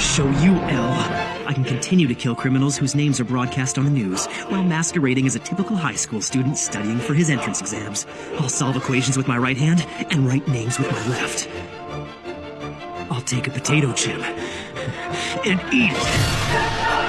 show you, L. I can continue to kill criminals whose names are broadcast on the news while masquerading as a typical high school student studying for his entrance exams. I'll solve equations with my right hand and write names with my left. I'll take a potato chip and eat it.